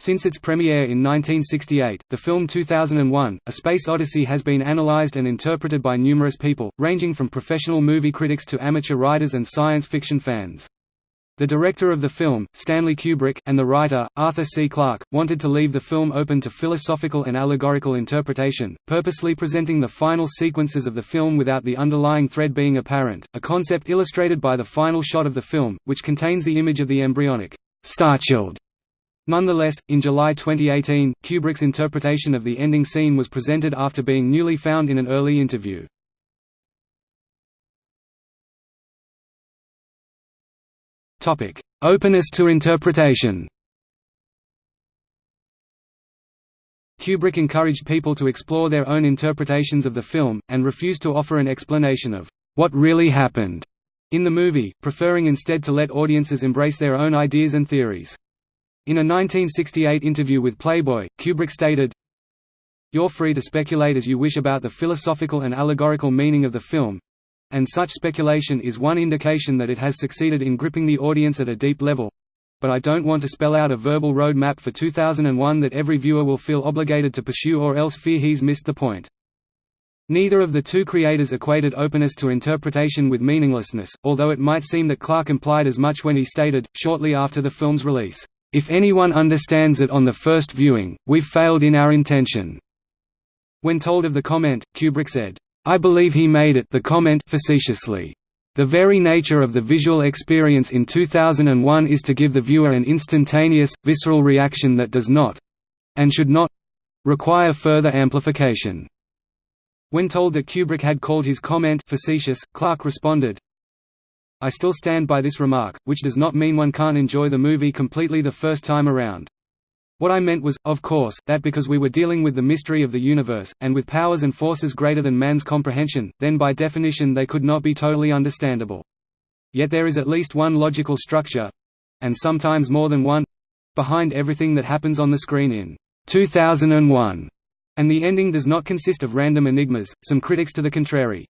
Since its premiere in 1968, the film 2001, A Space Odyssey has been analyzed and interpreted by numerous people, ranging from professional movie critics to amateur writers and science fiction fans. The director of the film, Stanley Kubrick, and the writer, Arthur C. Clarke, wanted to leave the film open to philosophical and allegorical interpretation, purposely presenting the final sequences of the film without the underlying thread being apparent, a concept illustrated by the final shot of the film, which contains the image of the embryonic Starchild. Nonetheless, in July 2018, Kubrick's interpretation of the ending scene was presented after being newly found in an early interview. Topic: Openness to interpretation. Kubrick encouraged people to explore their own interpretations of the film, and refused to offer an explanation of what really happened in the movie, preferring instead to let audiences embrace their own ideas and theories. In a 1968 interview with Playboy, Kubrick stated, You're free to speculate as you wish about the philosophical and allegorical meaning of the film, and such speculation is one indication that it has succeeded in gripping the audience at a deep level. But I don't want to spell out a verbal road map for 2001 that every viewer will feel obligated to pursue or else fear he's missed the point. Neither of the two creators equated openness to interpretation with meaninglessness, although it might seem that Clarke implied as much when he stated, shortly after the film's release, "...if anyone understands it on the first viewing, we've failed in our intention." When told of the comment, Kubrick said, I believe he made it the comment facetiously. The very nature of the visual experience in 2001 is to give the viewer an instantaneous, visceral reaction that does not—and should not—require further amplification. When told that Kubrick had called his comment facetious, Clarke responded, I still stand by this remark, which does not mean one can't enjoy the movie completely the first time around. What I meant was, of course, that because we were dealing with the mystery of the universe, and with powers and forces greater than man's comprehension, then by definition they could not be totally understandable. Yet there is at least one logical structure—and sometimes more than one—behind everything that happens on the screen in 2001, and the ending does not consist of random enigmas, some critics to the contrary.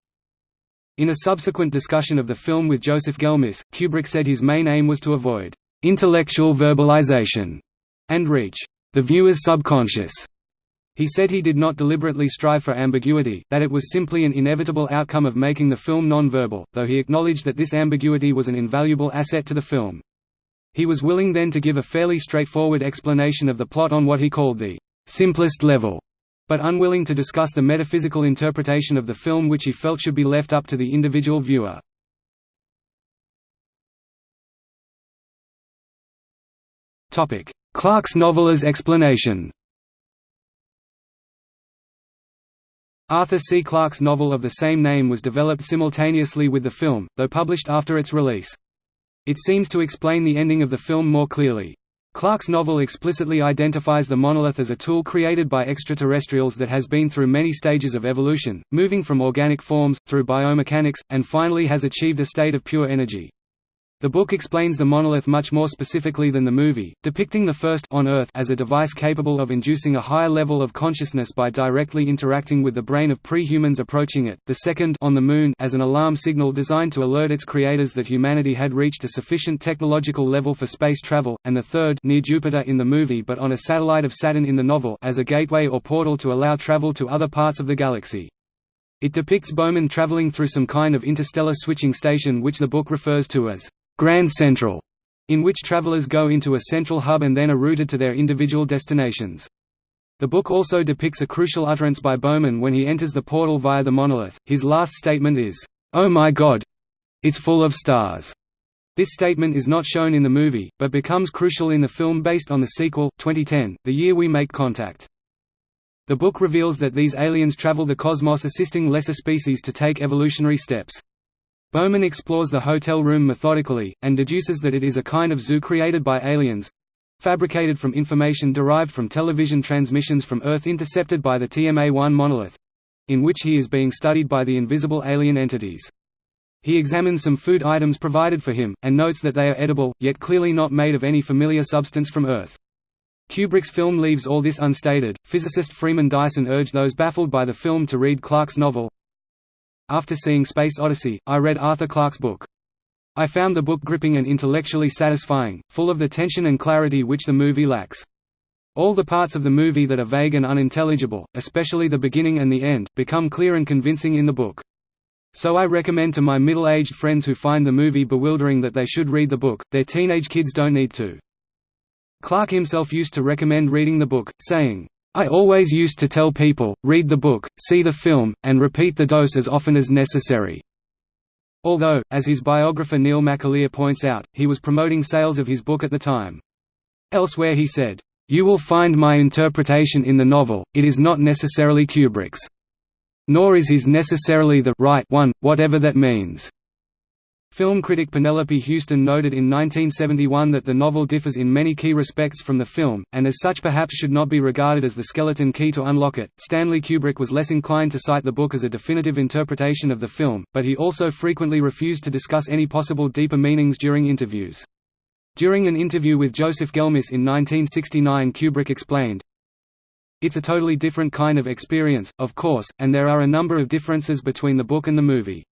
In a subsequent discussion of the film with Joseph Gelmis, Kubrick said his main aim was to avoid intellectual verbalization and reach the viewer's subconscious. He said he did not deliberately strive for ambiguity, that it was simply an inevitable outcome of making the film non-verbal, though he acknowledged that this ambiguity was an invaluable asset to the film. He was willing then to give a fairly straightforward explanation of the plot on what he called the simplest level, but unwilling to discuss the metaphysical interpretation of the film which he felt should be left up to the individual viewer. Clarke's novel as explanation Arthur C. Clarke's novel of the same name was developed simultaneously with the film, though published after its release. It seems to explain the ending of the film more clearly. Clarke's novel explicitly identifies the monolith as a tool created by extraterrestrials that has been through many stages of evolution, moving from organic forms, through biomechanics, and finally has achieved a state of pure energy. The book explains the monolith much more specifically than the movie, depicting the first on Earth as a device capable of inducing a higher level of consciousness by directly interacting with the brain of pre-humans approaching it, the second on the Moon as an alarm signal designed to alert its creators that humanity had reached a sufficient technological level for space travel, and the third near Jupiter in the movie but on a satellite of Saturn in the novel as a gateway or portal to allow travel to other parts of the galaxy. It depicts Bowman traveling through some kind of interstellar switching station which the book refers to as Grand Central, in which travelers go into a central hub and then are routed to their individual destinations. The book also depicts a crucial utterance by Bowman when he enters the portal via the monolith. His last statement is, "Oh my God, it's full of stars." This statement is not shown in the movie, but becomes crucial in the film based on the sequel, 2010, The Year We Make Contact. The book reveals that these aliens travel the cosmos assisting lesser species to take evolutionary steps. Bowman explores the hotel room methodically, and deduces that it is a kind of zoo created by aliens—fabricated from information derived from television transmissions from Earth intercepted by the TMA-1 monolith—in which he is being studied by the invisible alien entities. He examines some food items provided for him, and notes that they are edible, yet clearly not made of any familiar substance from Earth. Kubrick's film leaves all this unstated. Physicist Freeman Dyson urged those baffled by the film to read Clarke's novel, after seeing Space Odyssey, I read Arthur Clarke's book. I found the book gripping and intellectually satisfying, full of the tension and clarity which the movie lacks. All the parts of the movie that are vague and unintelligible, especially the beginning and the end, become clear and convincing in the book. So I recommend to my middle-aged friends who find the movie bewildering that they should read the book, their teenage kids don't need to. Clarke himself used to recommend reading the book, saying, I always used to tell people, read the book, see the film, and repeat the dose as often as necessary. Although, as his biographer Neil McAleer points out, he was promoting sales of his book at the time. Elsewhere he said, "'You will find my interpretation in the novel, it is not necessarily Kubrick's. Nor is his necessarily the right one, whatever that means.' Film critic Penelope Houston noted in 1971 that the novel differs in many key respects from the film, and as such perhaps should not be regarded as the skeleton key to unlock it. Stanley Kubrick was less inclined to cite the book as a definitive interpretation of the film, but he also frequently refused to discuss any possible deeper meanings during interviews. During an interview with Joseph Gelmis in 1969 Kubrick explained, It's a totally different kind of experience, of course, and there are a number of differences between the book and the movie.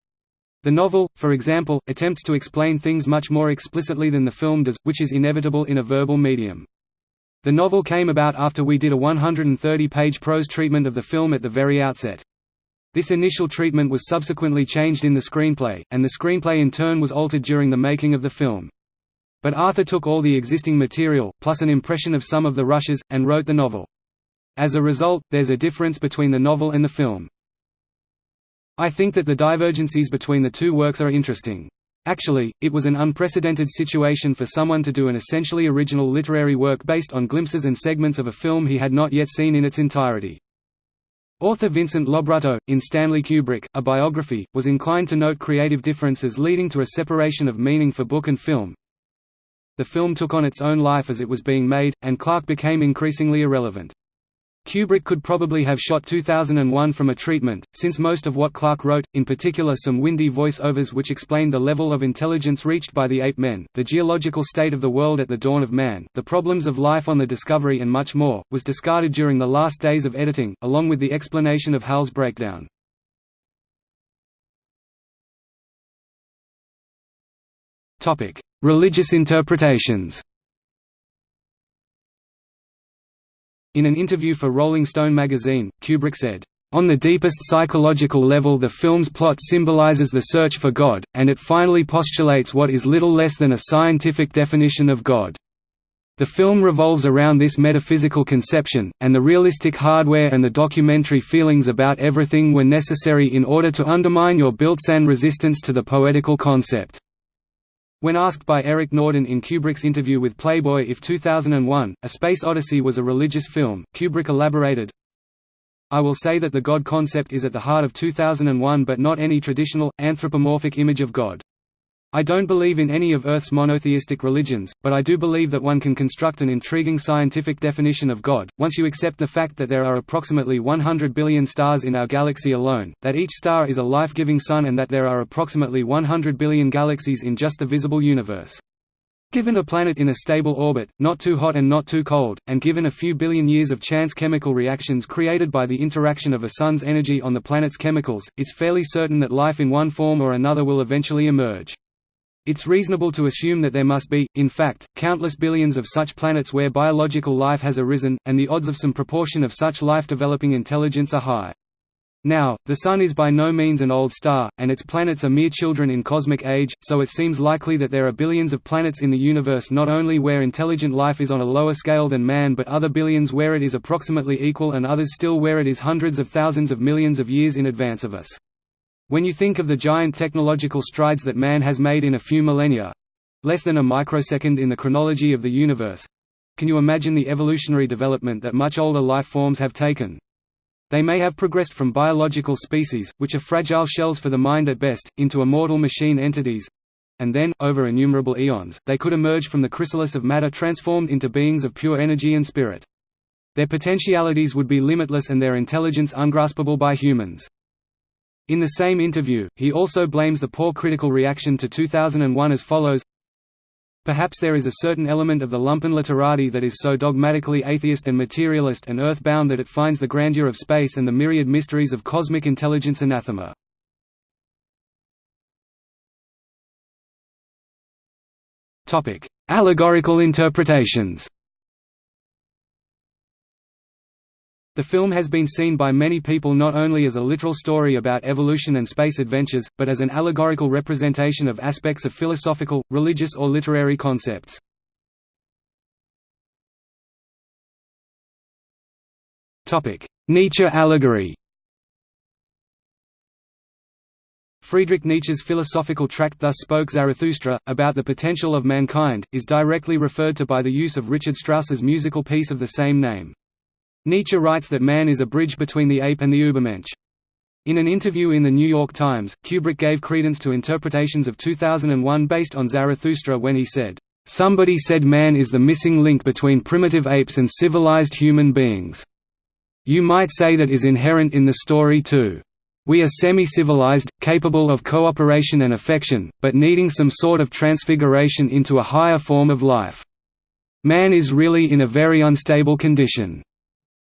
The novel, for example, attempts to explain things much more explicitly than the film does, which is inevitable in a verbal medium. The novel came about after we did a 130-page prose treatment of the film at the very outset. This initial treatment was subsequently changed in the screenplay, and the screenplay in turn was altered during the making of the film. But Arthur took all the existing material, plus an impression of some of the rushes, and wrote the novel. As a result, there's a difference between the novel and the film. I think that the divergencies between the two works are interesting. Actually, it was an unprecedented situation for someone to do an essentially original literary work based on glimpses and segments of a film he had not yet seen in its entirety. Author Vincent Lobrutto, in Stanley Kubrick, A Biography, was inclined to note creative differences leading to a separation of meaning for book and film. The film took on its own life as it was being made, and Clarke became increasingly irrelevant. Kubrick could probably have shot 2001 from a treatment, since most of what Clarke wrote, in particular some windy voice-overs which explained the level of intelligence reached by the ape men, the geological state of the world at the dawn of man, the problems of life on the Discovery and much more, was discarded during the last days of editing, along with the explanation of Hal's breakdown. Religious interpretations In an interview for Rolling Stone magazine, Kubrick said, on the deepest psychological level the film's plot symbolizes the search for God, and it finally postulates what is little less than a scientific definition of God. The film revolves around this metaphysical conception, and the realistic hardware and the documentary feelings about everything were necessary in order to undermine your built-in resistance to the poetical concept. When asked by Eric Norden in Kubrick's interview with Playboy if 2001, A Space Odyssey was a religious film, Kubrick elaborated, I will say that the God concept is at the heart of 2001 but not any traditional, anthropomorphic image of God. I don't believe in any of Earth's monotheistic religions, but I do believe that one can construct an intriguing scientific definition of God, once you accept the fact that there are approximately 100 billion stars in our galaxy alone, that each star is a life-giving sun and that there are approximately 100 billion galaxies in just the visible universe. Given a planet in a stable orbit, not too hot and not too cold, and given a few billion years of chance chemical reactions created by the interaction of a sun's energy on the planet's chemicals, it's fairly certain that life in one form or another will eventually emerge. It's reasonable to assume that there must be, in fact, countless billions of such planets where biological life has arisen, and the odds of some proportion of such life developing intelligence are high. Now, the Sun is by no means an old star, and its planets are mere children in cosmic age, so it seems likely that there are billions of planets in the universe not only where intelligent life is on a lower scale than man but other billions where it is approximately equal and others still where it is hundreds of thousands of millions of years in advance of us. When you think of the giant technological strides that man has made in a few millennia—less than a microsecond in the chronology of the universe—can you imagine the evolutionary development that much older life forms have taken? They may have progressed from biological species, which are fragile shells for the mind at best, into immortal machine entities, and then, over innumerable eons, they could emerge from the chrysalis of matter transformed into beings of pure energy and spirit. Their potentialities would be limitless and their intelligence ungraspable by humans. In the same interview, he also blames the poor critical reaction to 2001 as follows Perhaps there is a certain element of the lumpen literati that is so dogmatically atheist and materialist and earthbound that it finds the grandeur of space and the myriad mysteries of cosmic intelligence anathema. Allegorical interpretations The film has been seen by many people not only as a literal story about evolution and space adventures, but as an allegorical representation of aspects of philosophical, religious or literary concepts. Nietzsche allegory Friedrich Nietzsche's philosophical tract Thus Spoke Zarathustra, about the potential of mankind, is directly referred to by the use of Richard Strauss's musical piece of the same name. Nietzsche writes that man is a bridge between the ape and the Übermensch. In an interview in The New York Times, Kubrick gave credence to interpretations of 2001 based on Zarathustra when he said, "...somebody said man is the missing link between primitive apes and civilized human beings. You might say that is inherent in the story too. We are semi-civilized, capable of cooperation and affection, but needing some sort of transfiguration into a higher form of life. Man is really in a very unstable condition.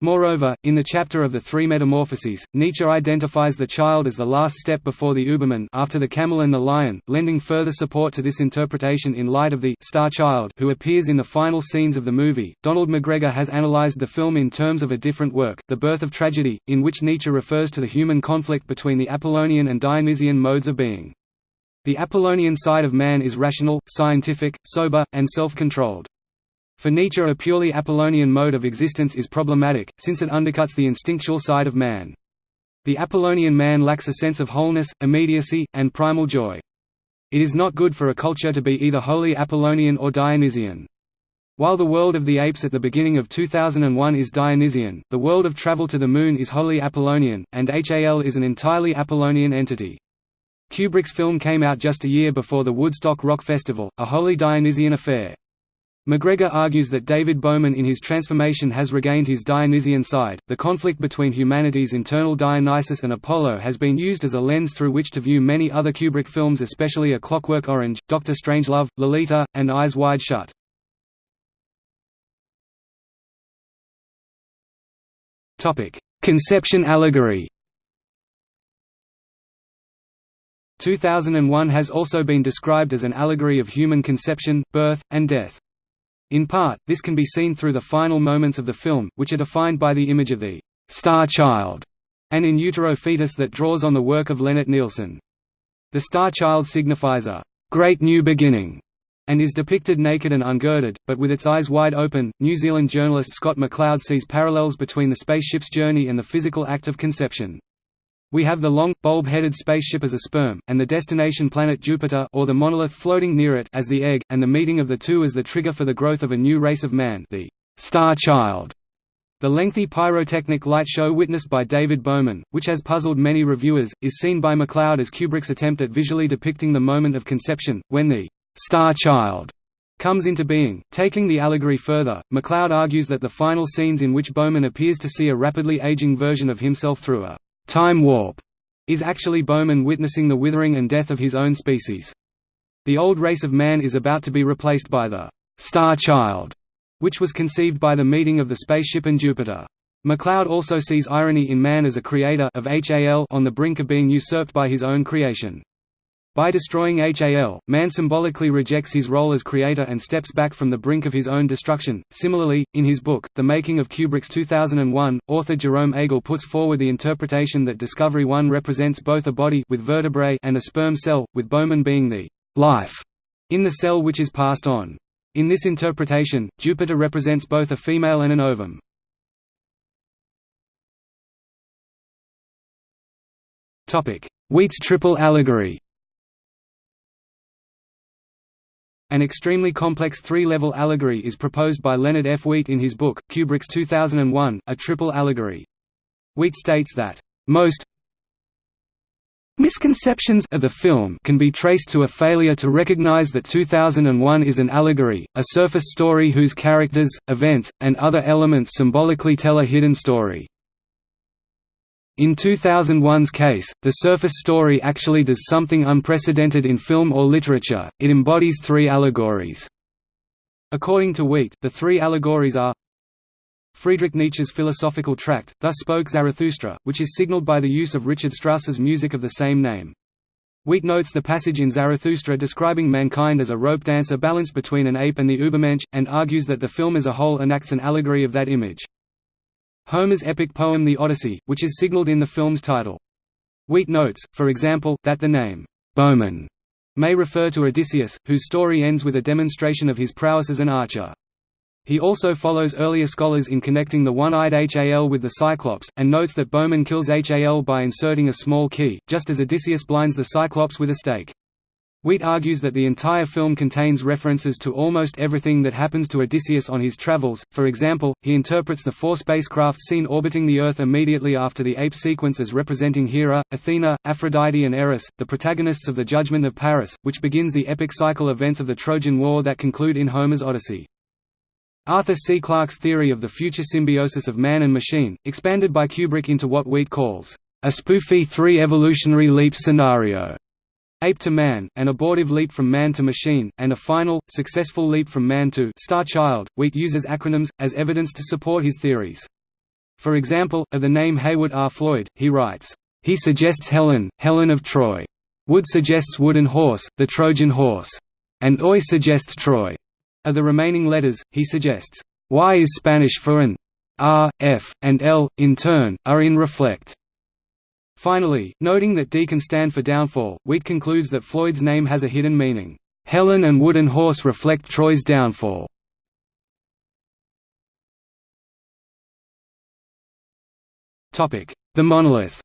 Moreover, in the chapter of the Three Metamorphoses, Nietzsche identifies the child as the last step before the Uberman after the camel and the lion, lending further support to this interpretation in light of the star child who appears in the final scenes of the movie. Donald McGregor has analyzed the film in terms of a different work, The Birth of Tragedy, in which Nietzsche refers to the human conflict between the Apollonian and Dionysian modes of being. The Apollonian side of man is rational, scientific, sober, and self-controlled. For Nietzsche a purely Apollonian mode of existence is problematic, since it undercuts the instinctual side of man. The Apollonian man lacks a sense of wholeness, immediacy, and primal joy. It is not good for a culture to be either wholly Apollonian or Dionysian. While the world of the apes at the beginning of 2001 is Dionysian, the world of travel to the moon is wholly Apollonian, and HAL is an entirely Apollonian entity. Kubrick's film came out just a year before the Woodstock Rock Festival, a wholly Dionysian affair. McGregor argues that David Bowman in his transformation has regained his Dionysian side. The conflict between humanity's internal Dionysus and Apollo has been used as a lens through which to view many other Kubrick films, especially A Clockwork Orange, Doctor Strangelove, Lolita, and Eyes Wide Shut. Topic: Conception allegory. 2001 has also been described as an allegory of human conception, birth, and death. In part, this can be seen through the final moments of the film, which are defined by the image of the «star child» an in utero fetus that draws on the work of Lennart Nilsson. The star child signifies a «great new beginning» and is depicted naked and ungirded, but with its eyes wide open. New Zealand journalist Scott McLeod sees parallels between the spaceship's journey and the physical act of conception. We have the long, bulb-headed spaceship as a sperm, and the destination planet Jupiter or the monolith floating near it as the egg, and the meeting of the two as the trigger for the growth of a new race of man the Star Child. The lengthy pyrotechnic light show witnessed by David Bowman, which has puzzled many reviewers, is seen by McLeod as Kubrick's attempt at visually depicting the moment of conception, when the Star Child comes into being. Taking the allegory further, McLeod argues that the final scenes in which Bowman appears to see a rapidly aging version of himself through a time warp is actually Bowman witnessing the withering and death of his own species. The old race of man is about to be replaced by the «star child», which was conceived by the meeting of the spaceship and Jupiter. McLeod also sees irony in man as a creator of HAL on the brink of being usurped by his own creation. By destroying HAL, man symbolically rejects his role as creator and steps back from the brink of his own destruction. Similarly, in his book, The Making of Kubrick's 2001, author Jerome Agel puts forward the interpretation that Discovery 1 represents both a body with vertebrae and a sperm cell, with Bowman being the life in the cell which is passed on. In this interpretation, Jupiter represents both a female and an ovum. Wheat's triple allegory An extremely complex three-level allegory is proposed by Leonard F. Wheat in his book, Kubrick's 2001, A Triple Allegory. Wheat states that, "...most misconceptions of the film can be traced to a failure to recognize that 2001 is an allegory, a surface story whose characters, events, and other elements symbolically tell a hidden story." In 2001's case, the surface story actually does something unprecedented in film or literature, it embodies three allegories. According to Wheat, the three allegories are Friedrich Nietzsche's philosophical tract, Thus Spoke Zarathustra, which is signaled by the use of Richard Strauss's music of the same name. Wheat notes the passage in Zarathustra describing mankind as a rope dancer balanced between an ape and the Übermensch, and argues that the film as a whole enacts an allegory of that image. Homer's epic poem The Odyssey, which is signaled in the film's title. Wheat notes, for example, that the name, Bowman, may refer to Odysseus, whose story ends with a demonstration of his prowess as an archer. He also follows earlier scholars in connecting the one-eyed Hal with the Cyclops, and notes that Bowman kills Hal by inserting a small key, just as Odysseus blinds the Cyclops with a stake. Wheat argues that the entire film contains references to almost everything that happens to Odysseus on his travels, for example, he interprets the four spacecraft seen orbiting the Earth immediately after the ape sequence as representing Hera, Athena, Aphrodite and Eris, the protagonists of the Judgment of Paris, which begins the epic cycle events of the Trojan War that conclude in Homer's Odyssey. Arthur C. Clarke's theory of the future symbiosis of man and machine, expanded by Kubrick into what Wheat calls, a spoofy three evolutionary leap scenario ape to man, an abortive leap from man to machine, and a final, successful leap from man to star child. Wheat uses acronyms, as evidence to support his theories. For example, of the name Heywood R. Floyd, he writes, "...he suggests Helen, Helen of Troy. Wood suggests wooden horse, the Trojan horse. And Oi suggests Troy." Of the remaining letters, he suggests, Y is Spanish for an R, F, and L, in turn, are in reflect. Finally, noting that D can stand for downfall, Wheat concludes that Floyd's name has a hidden meaning. Helen and Wooden Horse reflect Troy's downfall. The monolith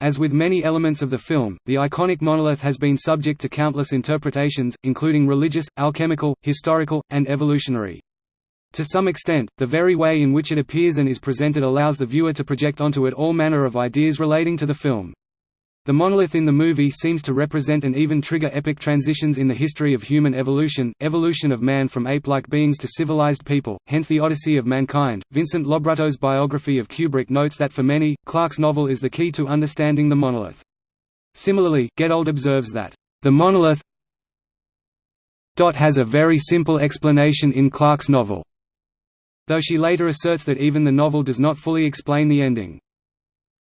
As with many elements of the film, the iconic monolith has been subject to countless interpretations, including religious, alchemical, historical, and evolutionary. To some extent, the very way in which it appears and is presented allows the viewer to project onto it all manner of ideas relating to the film. The monolith in the movie seems to represent and even trigger epic transitions in the history of human evolution, evolution of man from ape-like beings to civilized people, hence the Odyssey of Mankind. Vincent Lobrutto's biography of Kubrick notes that for many, Clarke's novel is the key to understanding the monolith. Similarly, Geduld observes that, "...the monolith has a very simple explanation in Clarke's novel." Though she later asserts that even the novel does not fully explain the ending.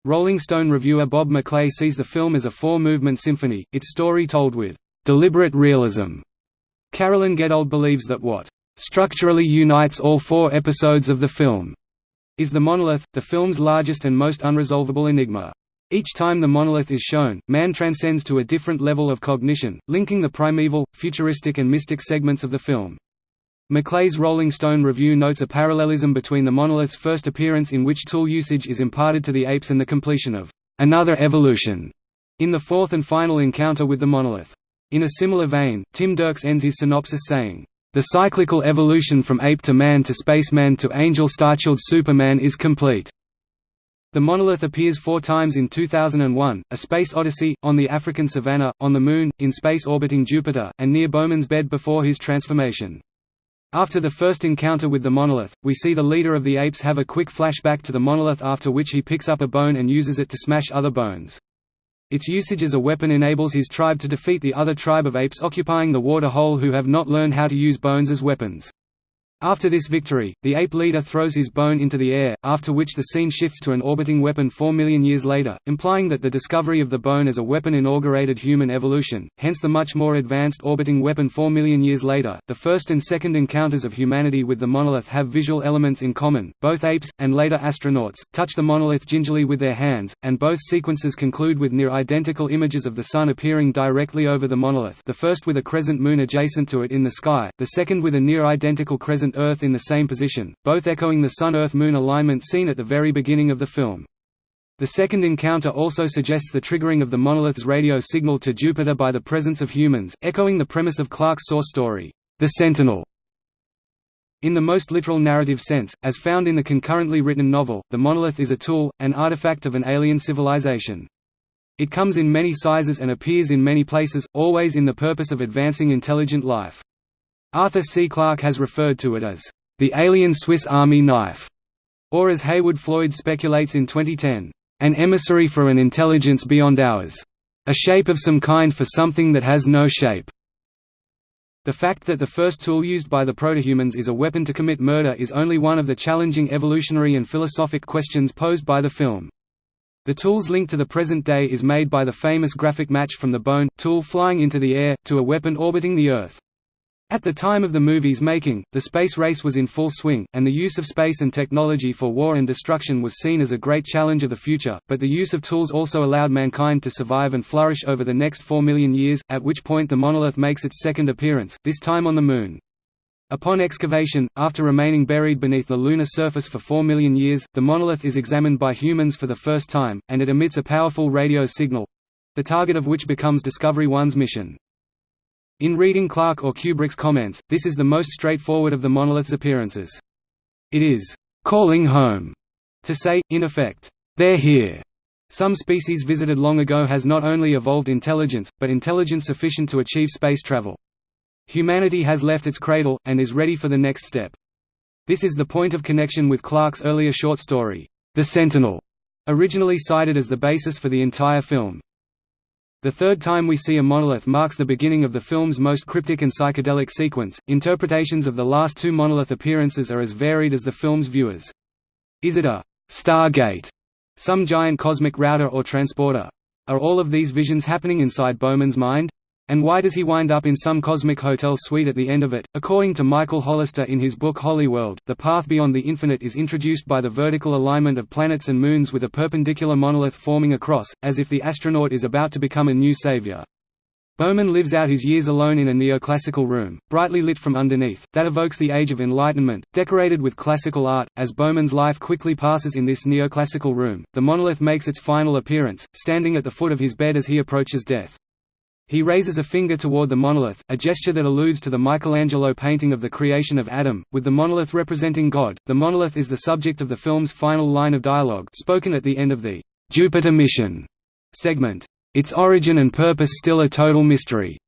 Rolling Stone reviewer Bob Maclay sees the film as a four-movement symphony, its story told with deliberate realism. Carolyn Geduld believes that what structurally unites all four episodes of the film is the monolith, the film's largest and most unresolvable enigma. Each time the monolith is shown, man transcends to a different level of cognition, linking the primeval, futuristic and mystic segments of the film. Maclay's Rolling Stone review notes a parallelism between the monolith's first appearance in which tool usage is imparted to the apes and the completion of another evolution in the fourth and final encounter with the monolith. In a similar vein, Tim Dirks ends his synopsis saying, "...the cyclical evolution from ape to man to spaceman to angel starchild Superman is complete." The monolith appears four times in 2001, A Space Odyssey, on the African savanna, on the Moon, in space orbiting Jupiter, and near Bowman's bed before his transformation. After the first encounter with the monolith, we see the leader of the apes have a quick flashback to the monolith after which he picks up a bone and uses it to smash other bones. Its usage as a weapon enables his tribe to defeat the other tribe of apes occupying the water hole who have not learned how to use bones as weapons. After this victory, the ape leader throws his bone into the air, after which the scene shifts to an orbiting weapon four million years later, implying that the discovery of the bone as a weapon inaugurated human evolution, hence the much more advanced orbiting weapon four million years later. The first and second encounters of humanity with the monolith have visual elements in common, both apes, and later astronauts, touch the monolith gingerly with their hands, and both sequences conclude with near-identical images of the Sun appearing directly over the monolith the first with a crescent moon adjacent to it in the sky, the second with a near-identical crescent Earth in the same position, both echoing the Sun-Earth-Moon alignment seen at the very beginning of the film. The second encounter also suggests the triggering of the monolith's radio signal to Jupiter by the presence of humans, echoing the premise of Clarke's source story, The Sentinel. In the most literal narrative sense, as found in the concurrently written novel, the monolith is a tool, an artifact of an alien civilization. It comes in many sizes and appears in many places, always in the purpose of advancing intelligent life. Arthur C. Clarke has referred to it as, "...the alien Swiss Army knife", or as Heywood Floyd speculates in 2010, "...an emissary for an intelligence beyond ours. A shape of some kind for something that has no shape." The fact that the first tool used by the protohumans is a weapon to commit murder is only one of the challenging evolutionary and philosophic questions posed by the film. The tool's link to the present day is made by the famous graphic match from the bone, tool flying into the air, to a weapon orbiting the Earth. At the time of the movie's making, the space race was in full swing, and the use of space and technology for war and destruction was seen as a great challenge of the future, but the use of tools also allowed mankind to survive and flourish over the next four million years, at which point the monolith makes its second appearance, this time on the Moon. Upon excavation, after remaining buried beneath the lunar surface for 4 million years, the monolith is examined by humans for the first time, and it emits a powerful radio signal—the target of which becomes Discovery 1's mission. In reading Clarke or Kubrick's comments, this is the most straightforward of the monolith's appearances. It is «calling home» to say, in effect, «they're here». Some species visited long ago has not only evolved intelligence, but intelligence sufficient to achieve space travel. Humanity has left its cradle, and is ready for the next step. This is the point of connection with Clarke's earlier short story, The Sentinel, originally cited as the basis for the entire film. The third time we see a monolith marks the beginning of the film's most cryptic and psychedelic sequence. Interpretations of the last two monolith appearances are as varied as the film's viewers. Is it a Stargate, some giant cosmic router or transporter? Are all of these visions happening inside Bowman's mind? And why does he wind up in some cosmic hotel suite at the end of it? According to Michael Hollister in his book Hollyworld, the path beyond the infinite is introduced by the vertical alignment of planets and moons with a perpendicular monolith forming a cross, as if the astronaut is about to become a new savior. Bowman lives out his years alone in a neoclassical room, brightly lit from underneath, that evokes the Age of Enlightenment, decorated with classical art. As Bowman's life quickly passes in this neoclassical room, the monolith makes its final appearance, standing at the foot of his bed as he approaches death. He raises a finger toward the monolith, a gesture that alludes to the Michelangelo painting of the creation of Adam, with the monolith representing God. The monolith is the subject of the film's final line of dialogue, spoken at the end of the Jupiter mission segment. Its origin and purpose still a total mystery.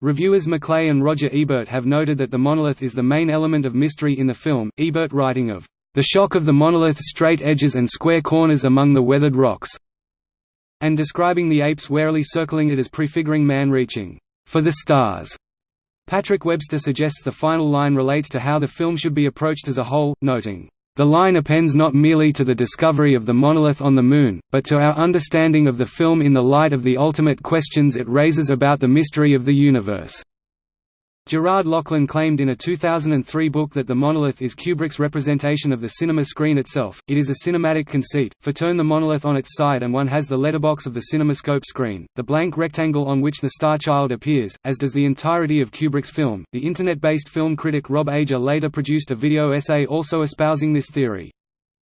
Reviewers Maclay and Roger Ebert have noted that the monolith is the main element of mystery in the film, Ebert writing of the shock of the monolith's straight edges and square corners among the weathered rocks and describing the apes warily circling it as prefiguring man reaching for the stars. Patrick Webster suggests the final line relates to how the film should be approached as a whole, noting, "...the line appends not merely to the discovery of the monolith on the Moon, but to our understanding of the film in the light of the ultimate questions it raises about the mystery of the universe." Gerard Loughlin claimed in a 2003 book that the monolith is Kubrick's representation of the cinema screen itself. It is a cinematic conceit, for turn the monolith on its side and one has the letterbox of the cinemascope screen, the blank rectangle on which the star child appears, as does the entirety of Kubrick's film. The internet based film critic Rob Ager later produced a video essay also espousing this theory.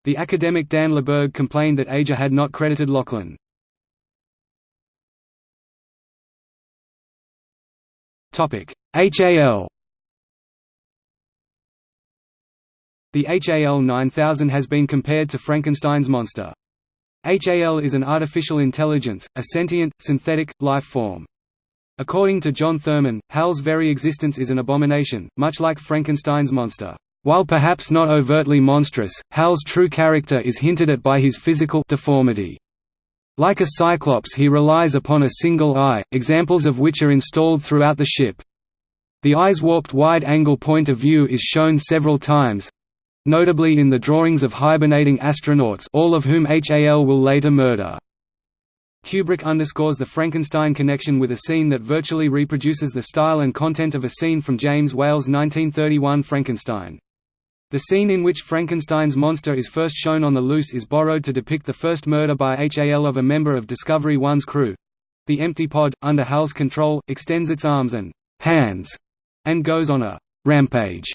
The academic Dan Leberg complained that Ager had not credited Loughlin. HAL The HAL 9000 has been compared to Frankenstein's monster. HAL is an artificial intelligence, a sentient, synthetic, life form. According to John Thurman, HAL's very existence is an abomination, much like Frankenstein's monster. While perhaps not overtly monstrous, HAL's true character is hinted at by his physical deformity. Like a cyclops he relies upon a single eye, examples of which are installed throughout the ship. The eye's warped wide-angle point of view is shown several times—notably in the drawings of hibernating astronauts all of whom HAL will later murder. Kubrick underscores the Frankenstein connection with a scene that virtually reproduces the style and content of a scene from James Whale's 1931 Frankenstein. The scene in which Frankenstein's monster is first shown on the loose is borrowed to depict the first murder by HAL of a member of Discovery 1's crew. The empty pod, under HAL's control, extends its arms and hands and goes on a rampage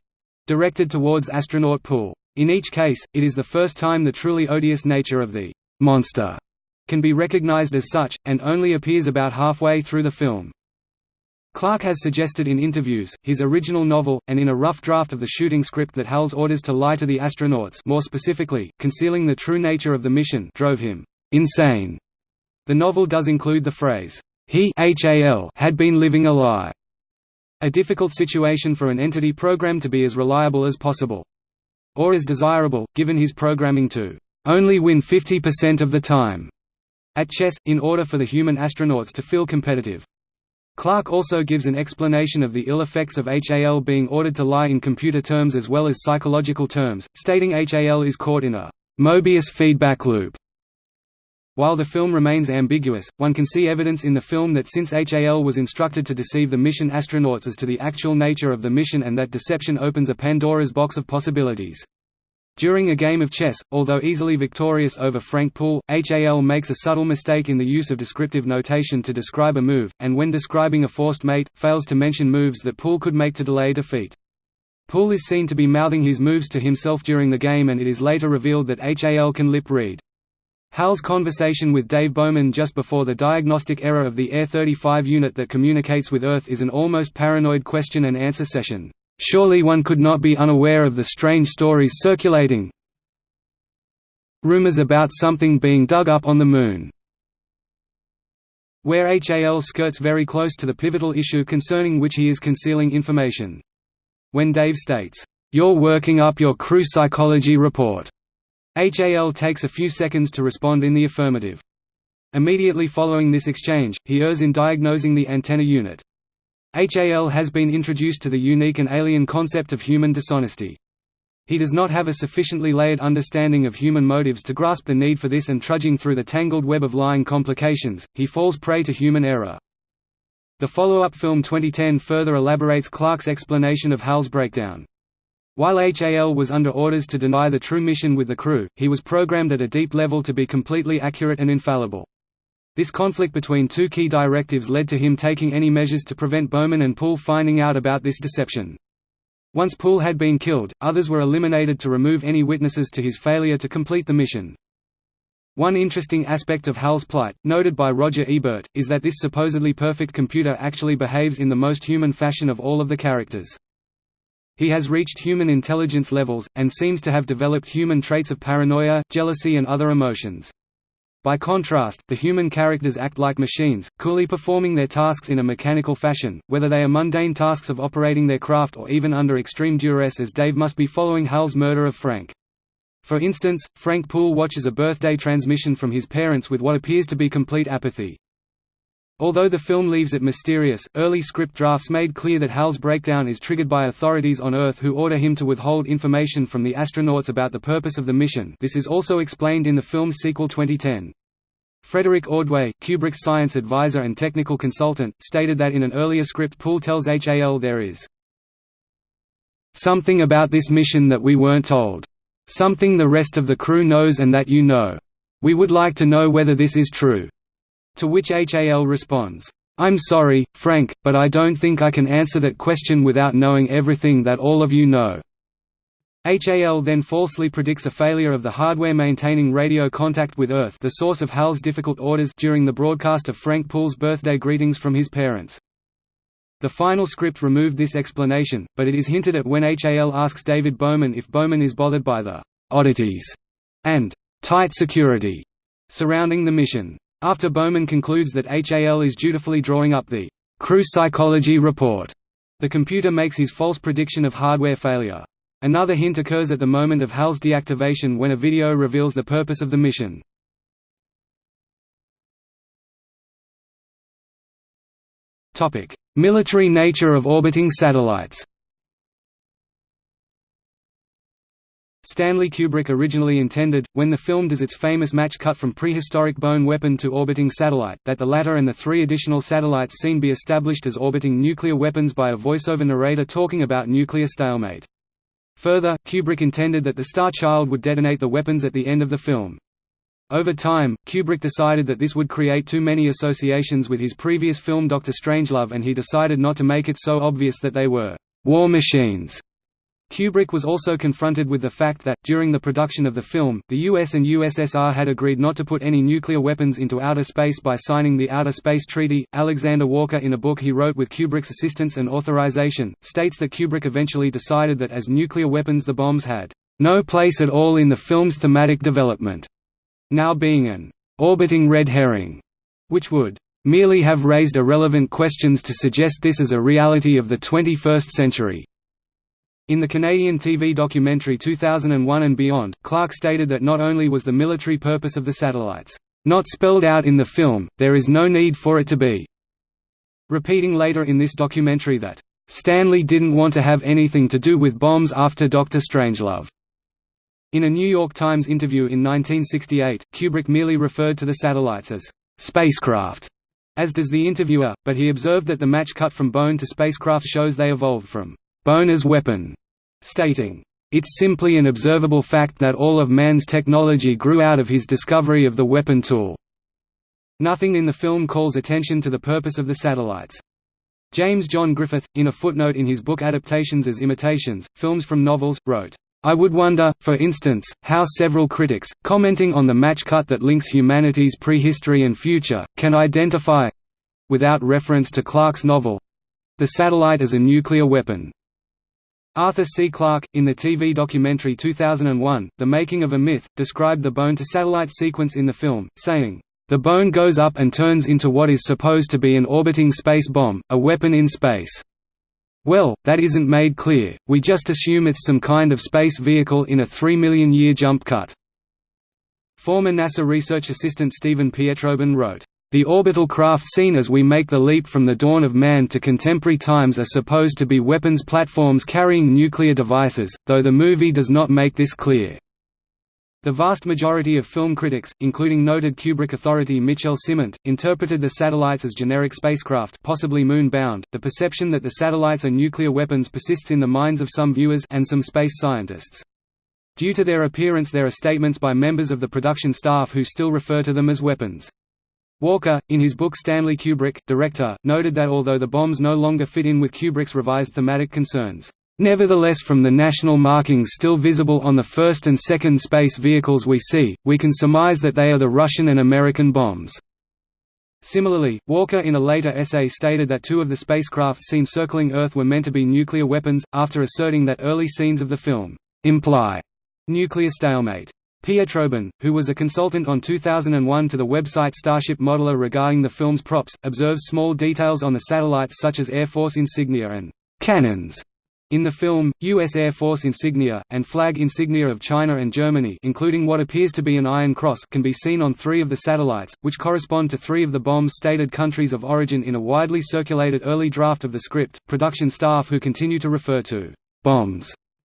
directed towards astronaut Poole. In each case, it is the first time the truly odious nature of the monster can be recognized as such, and only appears about halfway through the film. Clarke has suggested in interviews, his original novel, and in a rough draft of the shooting script that Hal's orders to lie to the astronauts more specifically, concealing the true nature of the mission drove him insane. The novel does include the phrase, he had been living a lie, a difficult situation for an entity programmed to be as reliable as possible. Or as desirable, given his programming to only win 50% of the time at chess, in order for the human astronauts to feel competitive. Clarke also gives an explanation of the ill effects of HAL being ordered to lie in computer terms as well as psychological terms, stating HAL is caught in a Mobius feedback loop. While the film remains ambiguous, one can see evidence in the film that since HAL was instructed to deceive the mission astronauts as to the actual nature of the mission and that deception opens a Pandora's box of possibilities. During a game of chess, although easily victorious over Frank Poole, HAL makes a subtle mistake in the use of descriptive notation to describe a move, and when describing a forced mate, fails to mention moves that Poole could make to delay defeat. Poole is seen to be mouthing his moves to himself during the game and it is later revealed that HAL can lip read. Hal's conversation with Dave Bowman just before the diagnostic error of the AE-35 unit that communicates with Earth is an almost paranoid question-and-answer session. Surely one could not be unaware of the strange stories circulating. Rumors about something being dug up on the Moon. Where HAL skirts very close to the pivotal issue concerning which he is concealing information. When Dave states, "'You're working up your crew psychology report' HAL takes a few seconds to respond in the affirmative. Immediately following this exchange, he errs in diagnosing the antenna unit. HAL has been introduced to the unique and alien concept of human dishonesty. He does not have a sufficiently layered understanding of human motives to grasp the need for this and trudging through the tangled web of lying complications, he falls prey to human error. The follow-up film 2010 further elaborates Clarke's explanation of HAL's breakdown. While HAL was under orders to deny the true mission with the crew, he was programmed at a deep level to be completely accurate and infallible. This conflict between two key directives led to him taking any measures to prevent Bowman and Poole finding out about this deception. Once Poole had been killed, others were eliminated to remove any witnesses to his failure to complete the mission. One interesting aspect of HAL's plight, noted by Roger Ebert, is that this supposedly perfect computer actually behaves in the most human fashion of all of the characters. He has reached human intelligence levels, and seems to have developed human traits of paranoia, jealousy and other emotions. By contrast, the human characters act like machines, coolly performing their tasks in a mechanical fashion, whether they are mundane tasks of operating their craft or even under extreme duress as Dave must be following Hal's murder of Frank. For instance, Frank Poole watches a birthday transmission from his parents with what appears to be complete apathy. Although the film leaves it mysterious, early script drafts made clear that Hal's breakdown is triggered by authorities on Earth who order him to withhold information from the astronauts about the purpose of the mission this is also explained in the film's sequel 2010. Frederick Ordway, Kubrick's science advisor and technical consultant, stated that in an earlier script Poole tells HAL there is something about this mission that we weren't told. Something the rest of the crew knows and that you know. We would like to know whether this is true. To which HAL responds, "'I'm sorry, Frank, but I don't think I can answer that question without knowing everything that all of you know.'" HAL then falsely predicts a failure of the hardware maintaining radio contact with Earth the source of HAL's difficult orders during the broadcast of Frank Poole's birthday greetings from his parents. The final script removed this explanation, but it is hinted at when HAL asks David Bowman if Bowman is bothered by the «oddities» and «tight security» surrounding the mission. After Bowman concludes that HAL is dutifully drawing up the crew psychology report, the computer makes his false prediction of hardware failure. Another hint occurs at the moment of HAL's deactivation when a video reveals the purpose of the mission. Military nature of orbiting satellites Stanley Kubrick originally intended, when the film does its famous match cut from prehistoric bone weapon to orbiting satellite, that the latter and the three additional satellites seen be established as orbiting nuclear weapons by a voiceover narrator talking about nuclear stalemate. Further, Kubrick intended that the Star Child would detonate the weapons at the end of the film. Over time, Kubrick decided that this would create too many associations with his previous film Doctor Strangelove and he decided not to make it so obvious that they were «war machines» Kubrick was also confronted with the fact that, during the production of the film, the US and USSR had agreed not to put any nuclear weapons into outer space by signing the Outer Space Treaty. Alexander Walker, in a book he wrote with Kubrick's assistance and authorization, states that Kubrick eventually decided that as nuclear weapons the bombs had no place at all in the film's thematic development, now being an orbiting red herring, which would merely have raised irrelevant questions to suggest this as a reality of the 21st century. In the Canadian TV documentary 2001 and Beyond, Clarke stated that not only was the military purpose of the satellites, "...not spelled out in the film, there is no need for it to be." Repeating later in this documentary that, "...Stanley didn't want to have anything to do with bombs after Doctor Strangelove." In a New York Times interview in 1968, Kubrick merely referred to the satellites as spacecraft, as does the interviewer, but he observed that the match cut from bone to spacecraft shows they evolved from bone as weapon, stating, "...it's simply an observable fact that all of man's technology grew out of his discovery of the weapon tool." Nothing in the film calls attention to the purpose of the satellites. James John Griffith, in a footnote in his book Adaptations as Imitations, Films from Novels, wrote, I would wonder, for instance, how several critics, commenting on the match cut that links humanity's prehistory and future, can identify—without reference to Clarke's novel—the satellite as a nuclear weapon. Arthur C. Clarke, in the TV documentary 2001, The Making of a Myth, described the bone-to-satellite sequence in the film, saying, "...the bone goes up and turns into what is supposed to be an orbiting space bomb, a weapon in space." Well, that isn't made clear, we just assume it's some kind of space vehicle in a three million year jump cut." Former NASA research assistant Steven Pietrobon wrote, the orbital craft seen as we make the leap from the dawn of man to contemporary times are supposed to be weapons platforms carrying nuclear devices, though the movie does not make this clear. The vast majority of film critics, including noted Kubrick authority Michel Ciment, interpreted the satellites as generic spacecraft possibly moon-bound. The perception that the satellites are nuclear weapons persists in the minds of some viewers and some space scientists. Due to their appearance there are statements by members of the production staff who still refer to them as weapons. Walker, in his book Stanley Kubrick, Director, noted that although the bombs no longer fit in with Kubrick's revised thematic concerns, Nevertheless from the national markings still visible on the first and second space vehicles we see, we can surmise that they are the Russian and American bombs. Similarly, Walker in a later essay stated that two of the spacecraft seen circling Earth were meant to be nuclear weapons, after asserting that early scenes of the film imply nuclear stalemate. Pietrobon, who was a consultant on 2001 to the website Starship Modeler regarding the film's props, observes small details on the satellites such as Air Force insignia and cannons in the film, U.S. Air Force insignia, and flag insignia of China and Germany including what appears to be an Iron Cross can be seen on three of the satellites, which correspond to three of the bomb's stated countries of origin in a widely circulated early draft of the script. Production staff who continue to refer to bombs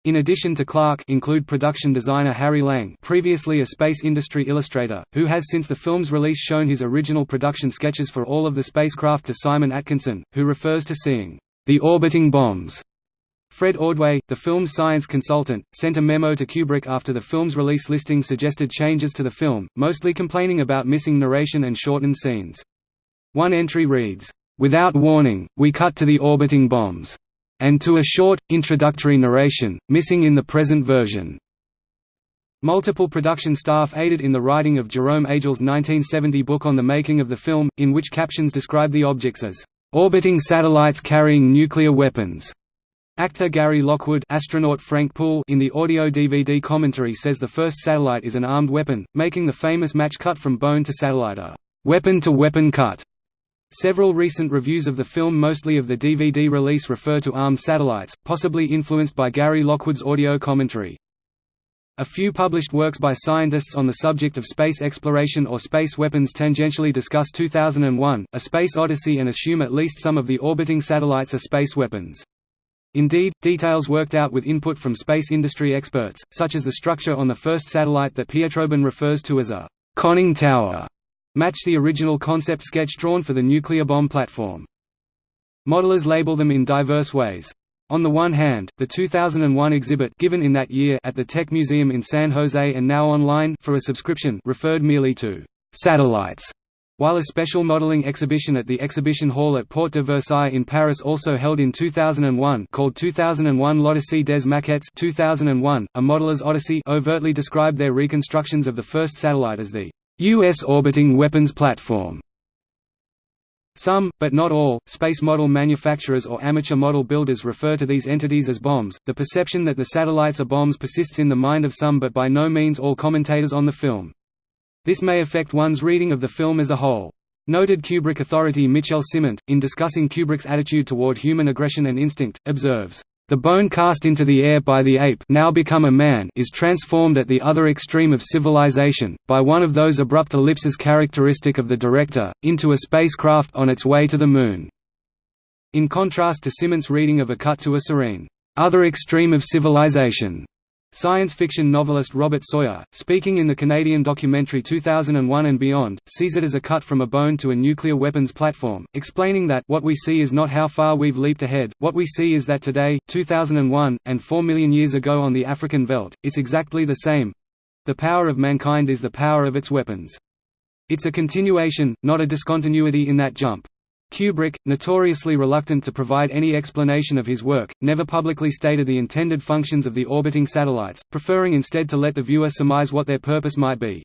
in addition to Clarke include production designer Harry Lange previously a space industry illustrator, who has since the film's release shown his original production sketches for all of the spacecraft to Simon Atkinson, who refers to seeing the orbiting bombs Fred Ordway, the film's science consultant, sent a memo to Kubrick after the film's release listing suggested changes to the film, mostly complaining about missing narration and shortened scenes. One entry reads, "...without warning, we cut to the orbiting bombs," and to a short, introductory narration, missing in the present version. Multiple production staff aided in the writing of Jerome Agel's 1970 book on the making of the film, in which captions describe the objects as, "...orbiting satellites carrying nuclear weapons." Actor Gary Lockwood astronaut Frank Poole in the audio-DVD commentary says the first satellite is an armed weapon, making the famous match cut from bone to satellite a «weapon-to-weapon cut». Several recent reviews of the film mostly of the DVD release refer to armed satellites, possibly influenced by Gary Lockwood's audio commentary. A few published works by scientists on the subject of space exploration or space weapons tangentially discuss 2001, A Space Odyssey and assume at least some of the orbiting satellites are space weapons. Indeed, details worked out with input from space industry experts, such as the structure on the first satellite that Pietrobon refers to as a «conning tower», match the original concept sketch drawn for the nuclear bomb platform. Modelers label them in diverse ways. On the one hand, the 2001 exhibit given in that year at the Tech Museum in San Jose and now online for a subscription referred merely to «satellites» While a special modeling exhibition at the Exhibition Hall at Porte de Versailles in Paris also held in 2001 called 2001 L'Odyssée des Maquettes 2001, a modeler's odyssey overtly described their reconstructions of the first satellite as the U.S. orbiting weapons platform. Some, but not all, space model manufacturers or amateur model builders refer to these entities as bombs. The perception that the satellites are bombs persists in the mind of some but by no means all commentators on the film. This may affect one's reading of the film as a whole. Noted Kubrick authority Michel Ciment, in discussing Kubrick's attitude toward human aggression and instinct, observes, "...the bone cast into the air by the ape now become a man is transformed at the other extreme of civilization, by one of those abrupt ellipses characteristic of the director, into a spacecraft on its way to the Moon." In contrast to Ciment's reading of A Cut to a Serene, "...other extreme of civilization." Science fiction novelist Robert Sawyer, speaking in the Canadian documentary 2001 and Beyond, sees it as a cut from a bone to a nuclear weapons platform, explaining that what we see is not how far we've leaped ahead, what we see is that today, 2001, and 4 million years ago on the African veldt, it's exactly the same. The power of mankind is the power of its weapons. It's a continuation, not a discontinuity in that jump. Kubrick, notoriously reluctant to provide any explanation of his work, never publicly stated the intended functions of the orbiting satellites, preferring instead to let the viewer surmise what their purpose might be.